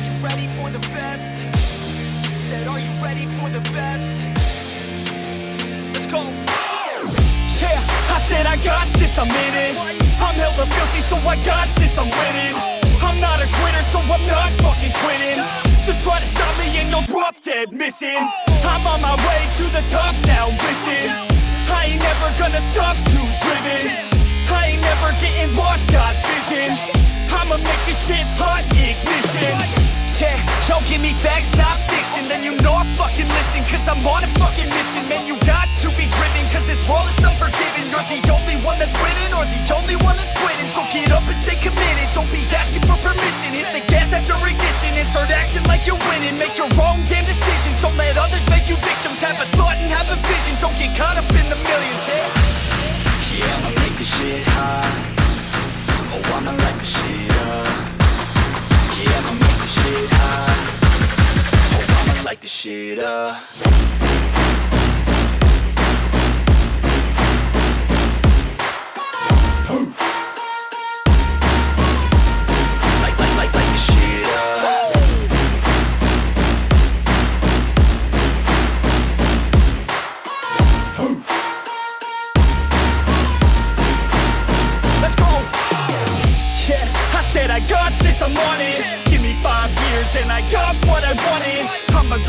are you ready for the best? Said, are you ready for the best? Let's go! Yeah, I said I got this, I'm in it. I'm hella filthy, so I got this, I'm winning. I'm not a quitter, so I'm not fucking quitting. Just try to stop me and you'll drop dead missing. I'm on my way to the top now, listen. I ain't never gonna stop, too driven. I ain't never getting lost, got vision. Yo, give me facts, not fiction. Then you know I fucking listen Cause I'm on a fucking mission. Man, you got to be driven Cause this world is unforgiving. You're the only one that's winning Or the only one that's quitting. So get up and stay committed. Don't be asking for permission. Hit the gas after ignition. And start acting like you're winning. Make your own damn decisions. Don't let others make you victims. Have a thought and have a vision. Don't get caught up in the millions this shit up. I said I got this, I'm on it. Give me five years and I got what I wanted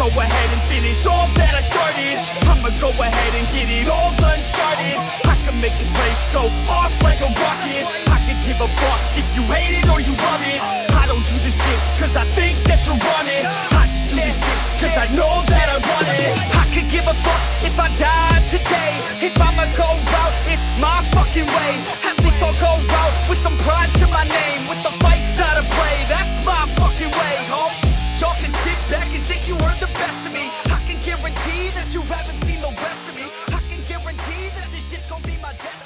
go ahead and finish all that I started. I'ma go ahead and get it all uncharted. I can make this place go off like a rocket. I can give a fuck if you hate it or you love it. I don't do this shit cause I think that you're running. I just do this shit cause I know that I want running. I could give a fuck if I die gon' be my destiny.